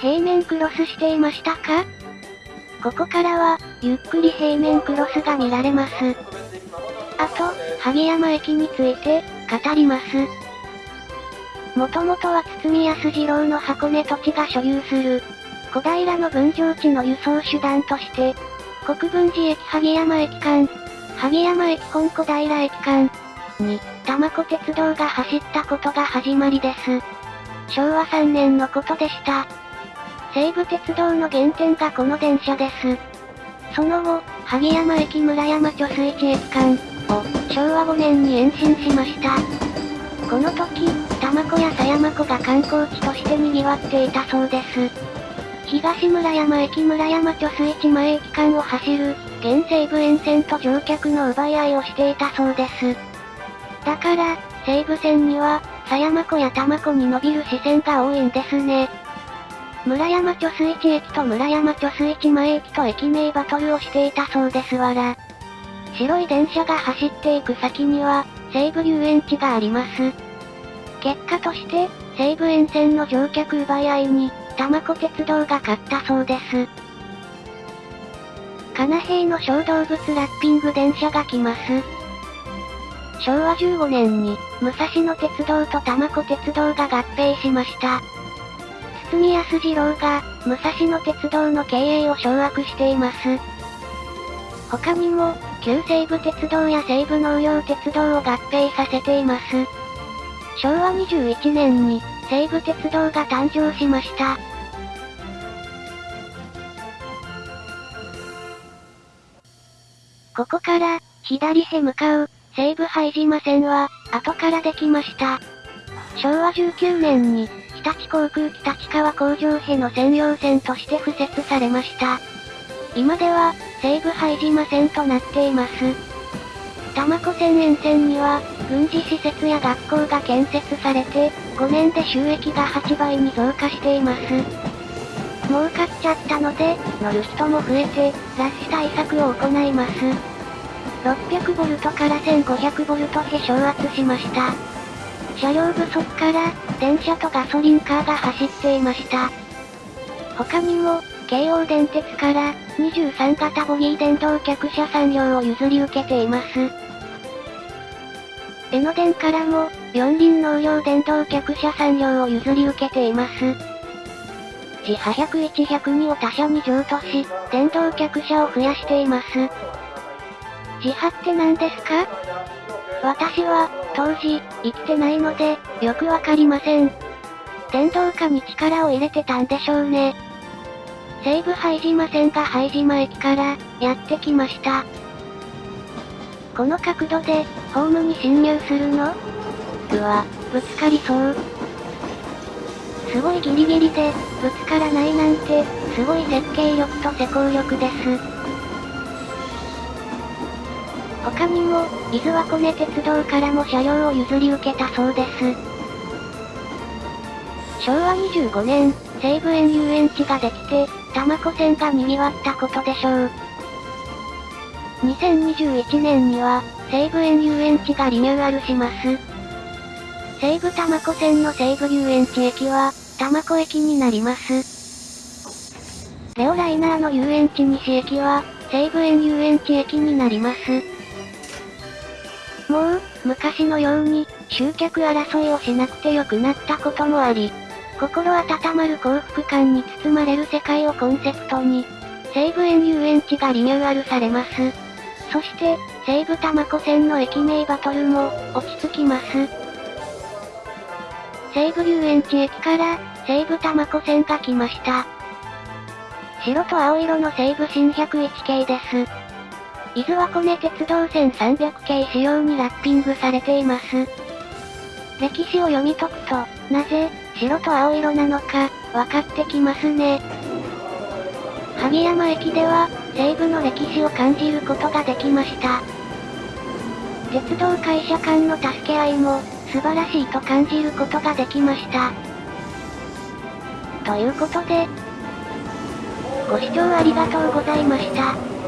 平面クロスしていましたか？ここからは、ゆっくり平面クロスが見られます。あと、萩山駅について、語ります。もともとは堤康次郎の箱根土地が所有する、小平の分譲地の輸送手段として、国分寺駅萩山駅間、萩山駅本小平駅間に、玉子鉄道が走ったことが始まりです。昭和3年のことでした。西武鉄道の原点がこの電車です。その後、萩山駅村山貯水池駅間を昭和5年に延伸しました。この時、玉子や狭山湖が観光地として賑わっていたそうです。東村山駅村山貯水池前駅間を走る、現西武沿線と乗客の奪い合いをしていたそうです。だから、西武線には、狭山湖や玉子に伸びる視線が多いんですね。村山貯水池駅と村山貯水池前駅と駅名バトルをしていたそうですわら。白い電車が走っていく先には、西武遊園地があります。結果として、西武沿線の乗客奪い合いに、玉子鉄道が勝ったそうです。金平の小動物ラッピング電車が来ます。昭和15年に、武蔵野鉄道と玉子鉄道が合併しました。堤康次郎が、武蔵野鉄道の経営を掌握しています。他にも、旧西武鉄道や西武農業鉄道を合併させています。昭和21年に、西武鉄道が誕生しました。ここから、左へ向かう、西武拝島線は、後からできました。昭和19年に、日立航空北地川工場への専用線として敷設されました。今では、西武拝島線となっています。多摩湖線沿線には、軍事施設や学校が建設されて、5年で収益が8倍に増加しています。儲かっちゃったので、乗る人も増えて、ラッシュ対策を行います。600V から 1500V へ昇圧しました。車両不足から、電車とガソリンカーが走っていました。他にも、京王電鉄から、23型ボギー電動客車産業を譲り受けています。江ノ電からも、四輪農業電動客車産業を譲り受けています。自派101、102を他社に譲渡し、電動客車を増やしています。自派って何ですか？私は、当時、生きてないので、よくわかりません。電動化に力を入れてたんでしょうね。西武拝島線が拝島駅から、やってきました。この角度で、ホームに侵入するの？うわ、ぶつかりそう。すごいギリギリで、ぶつからないなんて、すごい設計力と施工力です。他にも、伊豆和根鉄道からも車両を譲り受けたそうです。昭和25年、西武園遊園地ができて、多摩湖線が賑わったことでしょう。2021年には、西武園遊園地がリニューアルします。西武多摩湖線の西武遊園地駅は、多摩湖駅になります。レオライナーの遊園地西駅は、西武園遊園地駅になります。もう、昔のように、集客争いをしなくてよくなったこともあり、心温まる幸福感に包まれる世界をコンセプトに、西武園遊園地がリニューアルされます。そして、西武多摩湖線の駅名バトルも、落ち着きます。西武遊園地駅から、西武多摩湖線が来ました。白と青色の西武新101系です。伊豆和根鉄道線300系仕様にラッピングされています。歴史を読み解くと、なぜ、白と青色なのか、分かってきますね。萩山駅では、西部の歴史を感じることができました。鉄道会社間の助け合いも、素晴らしいと感じることができました。ということで、ご視聴ありがとうございました。